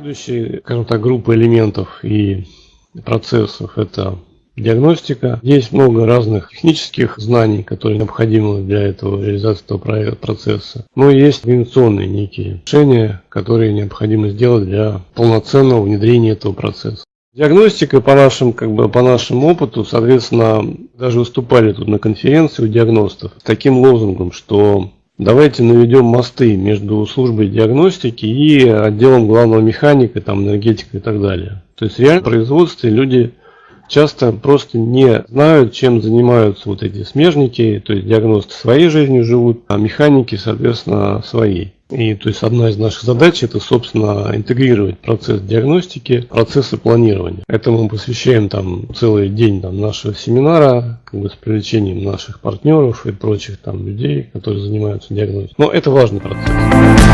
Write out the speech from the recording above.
Следующая, скажем так, группа элементов и процессов – это диагностика. Здесь много разных технических знаний, которые необходимы для этого реализации этого процесса. Но есть организационные некие решения, которые необходимо сделать для полноценного внедрения этого процесса. Диагностика по нашим, как бы, по нашему опыту, соответственно, даже выступали тут на конференции у диагностов с таким лозунгом, что давайте наведем мосты между службой диагностики и отделом главного механика, там, энергетика и так далее. То есть реально в производстве люди часто просто не знают, чем занимаются вот эти смежники, то есть диагносты своей жизнью живут, а механики, соответственно, своей. И то есть одна из наших задач это, собственно, интегрировать процесс диагностики, процессы планирования. Этому мы посвящаем там целый день там, нашего семинара, как бы с привлечением наших партнеров и прочих там людей, которые занимаются диагностикой. Но это важный процесс.